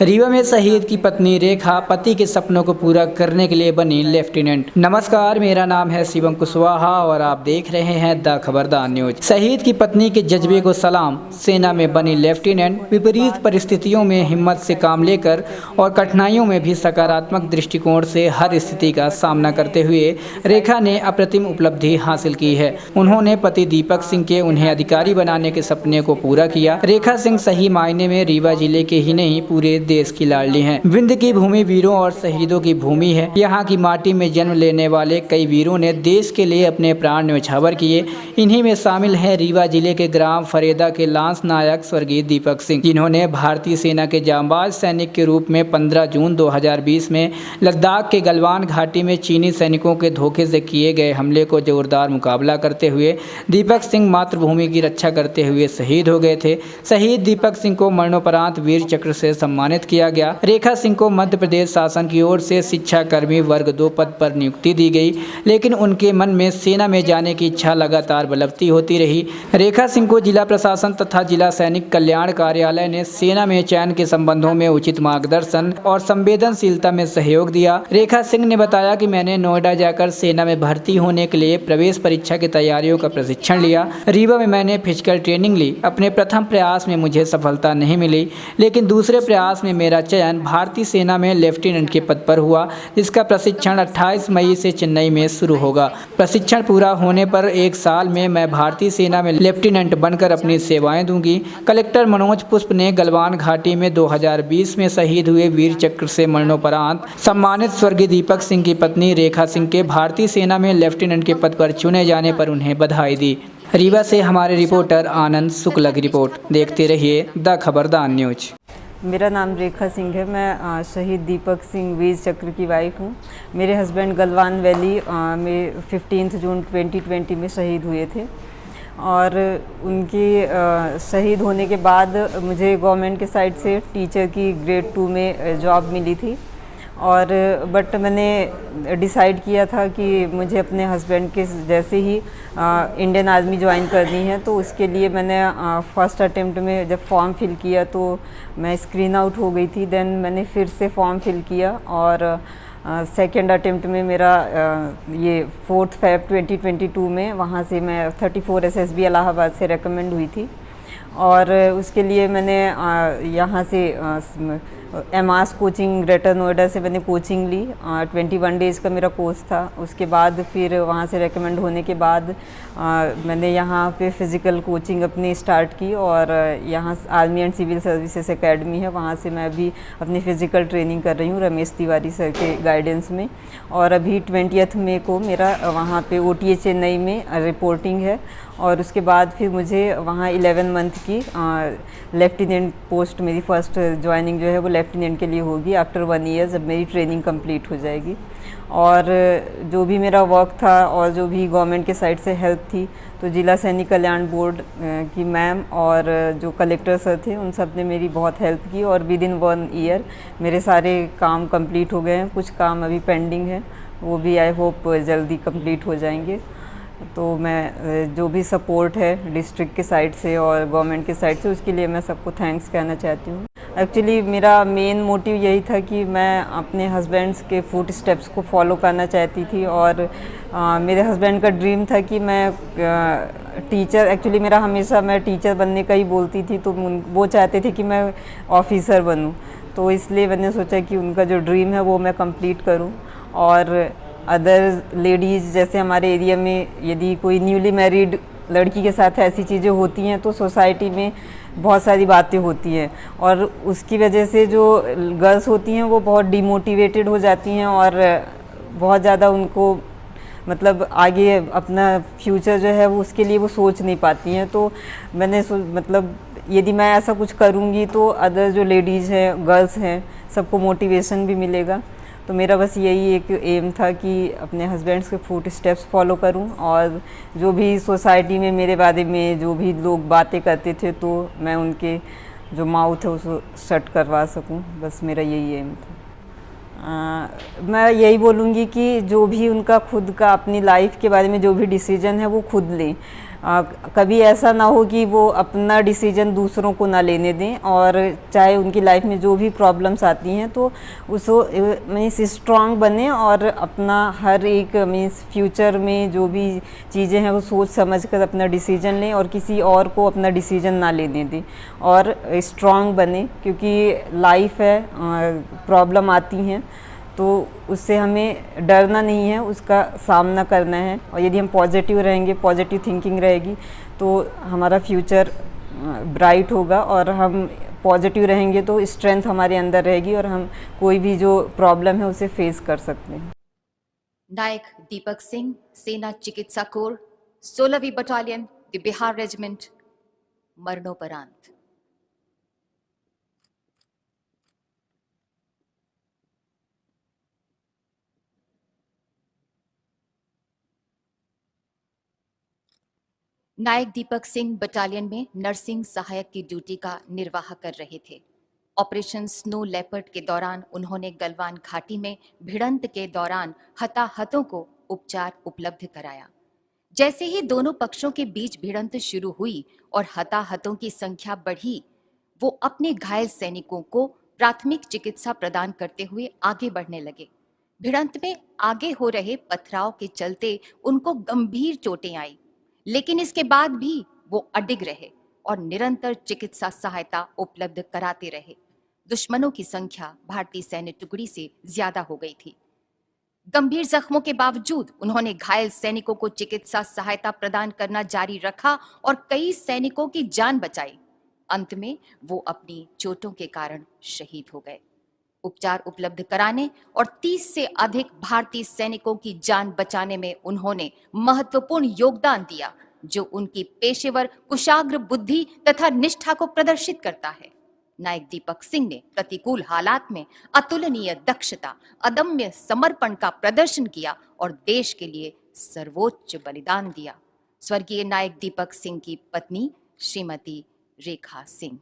रीवा में शहीद की पत्नी रेखा पति के सपनों को पूरा करने के लिए बनी लेफ्टिनेंट। नमस्कार, मेरा नाम है शिवम कुशवाहा और आप देख रहे हैं द खबरदार न्यूज़। शहीद की पत्नी के जज्बे को सलाम, सेना में बनी लेफ्टिनेंट, विपरीत परिस्थितियों में हिम्मत से काम लेकर और कठिनाइयों में भी सकारात्मक दृष्टिकोण से हर स्थिति का सामना करते हुए रेखा ने अप्रतिम उपलब्धि हासिल की है। उन्होंने पति दीपक सिंह के उन्हें अधिकारी बनाने के सपने को पूरा किया। रेखा सिंह सही मायने में रीवा ज़िले के ही नहीं, पूरे देश की लाडली हैं। विंध्य की भूमि वीरों और शहीदों की भूमि है। यहाँ की माटी में जन्म लेने वाले कई वीरों ने देश के लिए अपने प्राण न्यौछावर किए। इन्हीं में शामिल है रीवा ज़िले के ग्राम फरेदा के लांस नायक स्वर्गीय दीपक सिंह, जिन्होंने भारतीय सेना के जांबाज सैनिक के रूप में 15 जून 2020 में लद्दाख के गलवान घाटी में चीनी सैनिकों के धोखे से किए गए हमले को जोरदार मुकाबला करते हुए दीपक सिंह मातृभूमि की रक्षा करते हुए शहीद हो गए थे। शहीद दीपक सिंह को मरणोपरांत वीर चक्र से सम्मानित किया गया। रेखा सिंह को मध्य प्रदेश शासन की ओर से शिक्षा कर्मी वर्ग दो पद पर नियुक्ति दी गई, लेकिन उनके मन में सेना में जाने की इच्छा लगातार बलवती होती रही। रेखा सिंह को जिला प्रशासन तथा जिला सैनिक कल्याण कार्यालय ने सेना में चयन के संबंधों में उचित मार्गदर्शन और संवेदनशीलता में सहयोग दिया। रेखा सिंह ने बताया कि मैंने नोएडा जाकर सेना में भर्ती होने के लिए प्रवेश परीक्षा की तैयारियों का प्रशिक्षण लिया। रीवा में मैंने फ़िज़िकल ट्रेनिंग ली। अपने प्रथम प्रयास में मुझे सफलता नहीं मिली, लेकिन दूसरे प्रयास में मेरा चयन भारतीय सेना में लेफ्टिनेंट के पद पर हुआ। जिसका प्रशिक्षण 28 मई से चेन्नई में शुरू होगा। प्रशिक्षण पूरा होने पर एक साल में मैं भारतीय सेना में लेफ्टिनेंट बनकर अपनी सेवाएँ दूँगी। कलेक्टर मनोज पुष्प ने गलवान घाटी में 2020 में शहीद हुए वीर चक्र से मरणोपरांत सम्मानित स्वर्गीय दीपक सिंह की पत्नी रेखा सिंह के भारतीय सेना में लेफ्टिनेंट के पद पर चुने जाने पर उन्हें बधाई दी। रीवा से हमारे रिपोर्टर आनंद शुक्ला की रिपोर्ट। देखते रहिए द खबरदार न्यूज़। मेरा नाम रेखा सिंह है, मैं शहीद दीपक सिंह वीर चक्र की वाइफ हूँ। मेरे हस्बैंड गलवान वैली में फिफ्टीन जून 2020 में शहीद हुए थे। और उनके शहीद होने के बाद मुझे गवर्नमेंट के साइड से टीचर की ग्रेड टू में जॉब मिली थी। और बट मैंने डिसाइड किया था कि मुझे अपने हस्बैंड के जैसे ही आ, इंडियन आर्मी ज्वाइन करनी है तो उसके लिए मैंने फ़र्स्ट अटेम्प्ट में जब फॉर्म फिल किया तो मैं स्क्रीन आउट हो गई थी देन मैंने फिर से फॉर्म फिल किया और सेकेंड अटेम्प्ट में मेरा आ, ये फोर्थ फैब 2022 में वहाँ से मैं 34 एसएसबी इलाहाबाद से रेकमेंड हुई थी और उसके लिए मैंने यहाँ से एम आस कोचिंग ग्रेटर नोएडा से मैंने कोचिंग ली। ट्वेंटी वन डेज़ का मेरा कोर्स था। उसके बाद फिर वहाँ से रेकमेंड होने के बाद आ, मैंने यहाँ पे फ़िज़िकल कोचिंग अपनी स्टार्ट की और यहाँ army and civil services academy है। वहाँ से मैं अभी अपनी फ़िज़िकल ट्रेनिंग कर रही हूँ रमेश तिवारी सर के गाइडेंस में। और अभी ट्वेंटियथ मे को मेरा वहाँ पे ओ चेन्नई में रिपोर्टिंग है। और उसके बाद फिर मुझे वहाँ इलेवन मंथ की लेफ्टिनेंट पोस्ट मेरी फ़र्स्ट ज्वाइनिंग जो है वो लेफ्टिनेंट के लिए होगी। आफ्टर वन ईयर जब मेरी ट्रेनिंग कंप्लीट हो जाएगी। और जो भी मेरा वर्क था और जो भी गवर्नमेंट के साइड से हेल्प थी तो जिला सैनिक कल्याण बोर्ड की मैम और जो कलेक्टर सर थे, उन सबने मेरी बहुत हेल्प की और विद इन वन ईयर मेरे सारे काम कंप्लीट हो गए हैं। कुछ काम अभी पेंडिंग है। वो भी आई होप जल्दी कंप्लीट हो जाएँगे। तो मैं जो भी सपोर्ट है डिस्ट्रिक्ट के साइड से और गवर्नमेंट के साइड से, उसके लिए मैं सबको थैंक्स कहना चाहती हूँ। एक्चुअली मेरा मेन मोटिव यही था कि मैं अपने हस्बैंड्स के फ़ूड स्टेप्स को फॉलो करना चाहती थी और आ, मेरे हस्बैंड का ड्रीम था कि मैं टीचर एक्चुअली मेरा हमेशा मैं टीचर बनने का ही बोलती थी तो वो चाहते थे कि मैं ऑफिसर बनूँ। तो इसलिए मैंने सोचा कि उनका जो ड्रीम है वो मैं कंप्लीट करूँ। और अदर लेडीज़ जैसे हमारे एरिया में यदि कोई न्यूली मैरिड लड़की के साथ ऐसी चीज़ें होती हैं तो सोसाइटी में बहुत सारी बातें होती हैं और उसकी वजह से जो गर्ल्स होती हैं वो बहुत डिमोटिवेटेड हो जाती हैं और बहुत ज़्यादा उनको मतलब आगे अपना फ्यूचर जो है वो उसके लिए वो सोच नहीं पाती हैं। तो मैंने मतलब यदि मैं ऐसा कुछ करूँगी तो अदर जो लेडीज़ हैं गर्ल्स हैं, सबको मोटिवेशन भी मिलेगा। तो मेरा बस यही एक एम था कि अपने हस्बैंड्स के फूट स्टेप्स फॉलो करूँ और जो भी सोसाइटी में मेरे बारे में जो भी लोग बातें करते थे तो मैं उनके जो माउथ है उसको शट करवा सकूँ। बस मेरा यही एम था। आ, मैं यही बोलूँगी कि जो भी उनका खुद का अपनी लाइफ के बारे में जो भी डिसीज़न है वो खुद लें। आ, कभी ऐसा ना हो कि वो अपना डिसीज़न दूसरों को ना लेने दें और चाहे उनकी लाइफ में जो भी प्रॉब्लम्स आती हैं तो उसको मीन्स स्ट्रांग बने और अपना हर एक मीन्स फ्यूचर में जो भी चीज़ें हैं वो सोच समझ कर अपना डिसीज़न लें और किसी और को अपना डिसीज़न ना लेने दें और स्ट्रांग बने क्योंकि लाइफ है प्रॉब्लम आती हैं। तो उससे हमें डरना नहीं है, उसका सामना करना है। और यदि हम पॉजिटिव रहेंगे पॉजिटिव थिंकिंग रहेगी तो हमारा फ्यूचर ब्राइट होगा और हम पॉजिटिव रहेंगे तो स्ट्रेंथ हमारे अंदर रहेगी और हम कोई भी जो प्रॉब्लम है उसे फेस कर सकते हैं। नायक दीपक सिंह, सेना चिकित्सा कोर, सोलहवीं बटालियन द बिहार रेजिमेंट, मरणोपरांत। नायक दीपक सिंह बटालियन में नर्सिंग सहायक की ड्यूटी का निर्वाह कर रहे थे। ऑपरेशन स्नो लेपर्ड के दौरान उन्होंने गलवान घाटी में भिड़ंत के दौरान हताहतों को उपचार उपलब्ध कराया। जैसे ही दोनों पक्षों के बीच भिड़ंत शुरू हुई और हताहतों की संख्या बढ़ी, वो अपने घायल सैनिकों को प्राथमिक चिकित्सा प्रदान करते हुए आगे बढ़ने लगे। भिड़ंत में आगे हो रहे पथराव के चलते उनको गंभीर चोटें आई। लेकिन इसके बाद भी वो अडिग रहे और निरंतर चिकित्सा सहायता उपलब्ध कराते रहे। दुश्मनों की संख्या भारतीय सैन्य टुकड़ी से ज़्यादा हो गई थी। गंभीर जख्मों के बावजूद उन्होंने घायल सैनिकों को चिकित्सा सहायता प्रदान करना जारी रखा और कई सैनिकों की जान बचाई। अंत में वो अपनी चोटों के कारण शहीद हो गए। उपचार उपलब्ध कराने और 30 से अधिक भारतीय सैनिकों की जान बचाने में उन्होंने महत्वपूर्ण योगदान दिया, जो उनकी पेशेवर, कुशाग्र बुद्धि तथा निष्ठा को प्रदर्शित करता है। नायक दीपक सिंह ने प्रतिकूल हालात में अतुलनीय दक्षता, अदम्य समर्पण का प्रदर्शन किया और देश के लिए सर्वोच्च बलिदान दिया। स्वर्गीय नायक दीपक सिंह की पत्नी श्रीमती रेखा सिंह।